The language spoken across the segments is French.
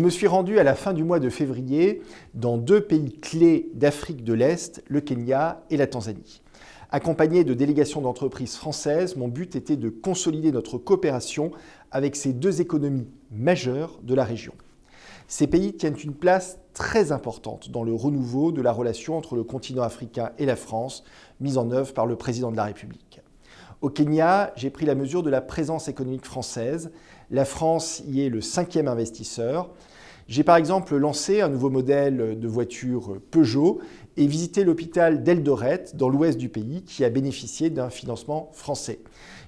me suis rendu à la fin du mois de février dans deux pays clés d'Afrique de l'Est, le Kenya et la Tanzanie. Accompagné de délégations d'entreprises françaises, mon but était de consolider notre coopération avec ces deux économies majeures de la région. Ces pays tiennent une place très importante dans le renouveau de la relation entre le continent africain et la France, mise en œuvre par le président de la République. Au Kenya, j'ai pris la mesure de la présence économique française. La France y est le cinquième investisseur. J'ai par exemple lancé un nouveau modèle de voiture Peugeot et visité l'hôpital d'Eldoret dans l'ouest du pays qui a bénéficié d'un financement français.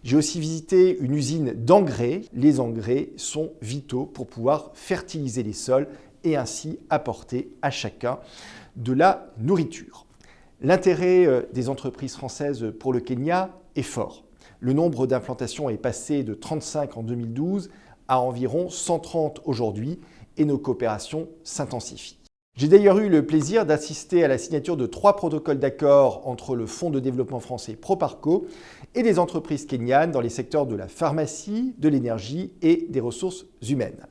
J'ai aussi visité une usine d'engrais. Les engrais sont vitaux pour pouvoir fertiliser les sols et ainsi apporter à chacun de la nourriture. L'intérêt euh, des entreprises françaises pour le Kenya fort. Le nombre d'implantations est passé de 35 en 2012 à environ 130 aujourd'hui et nos coopérations s'intensifient. J'ai d'ailleurs eu le plaisir d'assister à la signature de trois protocoles d'accord entre le Fonds de développement français Proparco et des entreprises kenyanes dans les secteurs de la pharmacie, de l'énergie et des ressources humaines.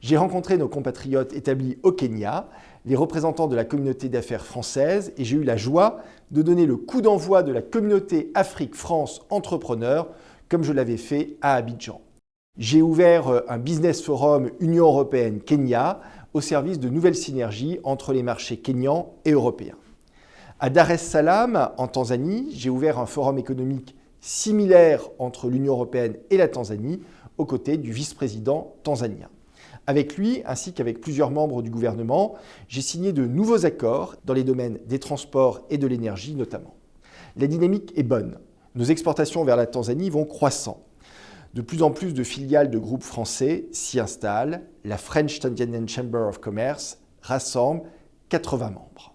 J'ai rencontré nos compatriotes établis au Kenya, les représentants de la communauté d'affaires française et j'ai eu la joie de donner le coup d'envoi de la communauté Afrique-France Entrepreneurs comme je l'avais fait à Abidjan. J'ai ouvert euh, un business forum Union Européenne-Kenya au service de nouvelles synergies entre les marchés kenyans et européens. À Dar es Salaam, en Tanzanie, j'ai ouvert un forum économique similaire entre l'Union européenne et la Tanzanie, aux côtés du vice-président tanzanien. Avec lui, ainsi qu'avec plusieurs membres du gouvernement, j'ai signé de nouveaux accords dans les domaines des transports et de l'énergie notamment. La dynamique est bonne. Nos exportations vers la Tanzanie vont croissant. De plus en plus de filiales de groupes français s'y installent. La French Tanzanian Chamber of Commerce rassemble 80 membres.